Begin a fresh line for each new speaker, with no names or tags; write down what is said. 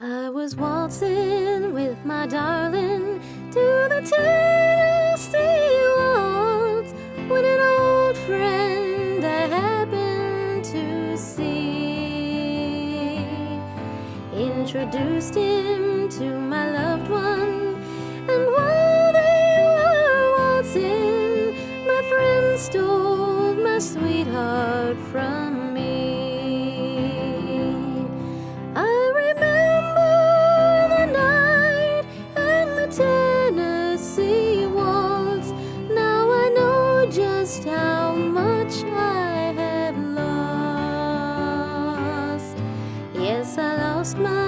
I was waltzing with my darling to the Tennessee waltz when an old friend I happened to see introduced him to my loved one, and while they were waltzing, my friend stole my sweetheart from lost my